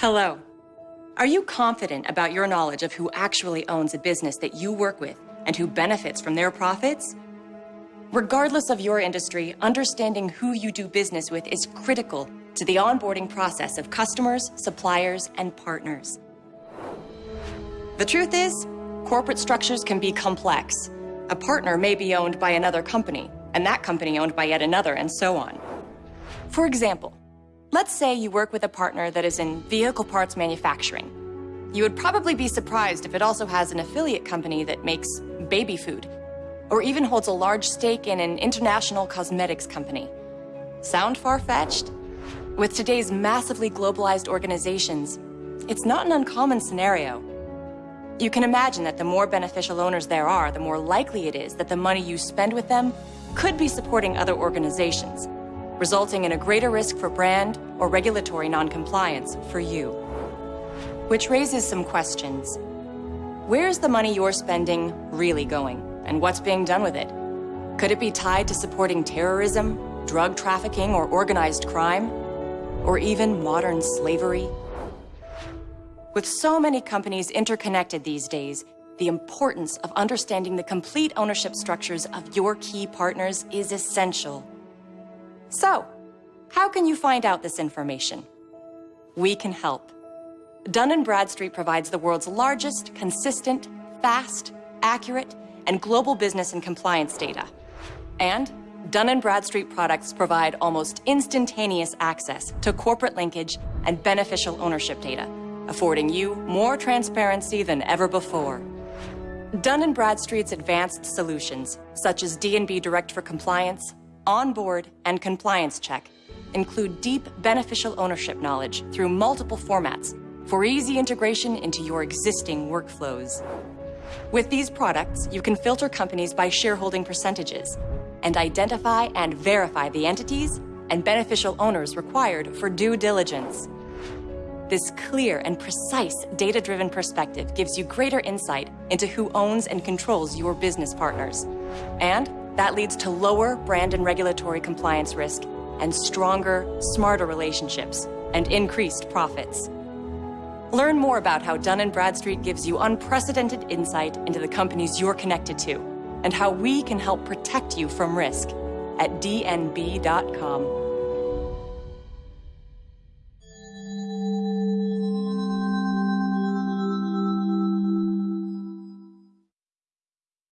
Hello. Are you confident about your knowledge of who actually owns a business that you work with and who benefits from their profits? Regardless of your industry, understanding who you do business with is critical to the onboarding process of customers, suppliers, and partners. The truth is, corporate structures can be complex. A partner may be owned by another company, and that company owned by yet another, and so on. For example, let's say you work with a partner that is in vehicle parts manufacturing. You would probably be surprised if it also has an affiliate company that makes baby food, or even holds a large stake in an international cosmetics company. Sound far-fetched? With today's massively globalized organizations, it's not an uncommon scenario. You can imagine that the more beneficial owners there are, the more likely it is that the money you spend with them could be supporting other organizations, resulting in a greater risk for brand or regulatory noncompliance for you. Which raises some questions. Where's the money you're spending really going, and what's being done with it? Could it be tied to supporting terrorism, drug trafficking, or organized crime? Or even modern slavery? With so many companies interconnected these days, the importance of understanding the complete ownership structures of your key partners is essential. So, how can you find out this information? We can help. Dun & Bradstreet provides the world's largest, consistent, fast, accurate, and global business and compliance data. And Dun & Bradstreet products provide almost instantaneous access to corporate linkage and beneficial ownership data affording you more transparency than ever before. Dun & Bradstreet's advanced solutions, such as D&B Direct for Compliance, Onboard, and Compliance Check, include deep beneficial ownership knowledge through multiple formats for easy integration into your existing workflows. With these products, you can filter companies by shareholding percentages and identify and verify the entities and beneficial owners required for due diligence. This clear and precise data-driven perspective gives you greater insight into who owns and controls your business partners. And that leads to lower brand and regulatory compliance risk and stronger, smarter relationships and increased profits. Learn more about how Dun & Bradstreet gives you unprecedented insight into the companies you're connected to and how we can help protect you from risk at dnb.com.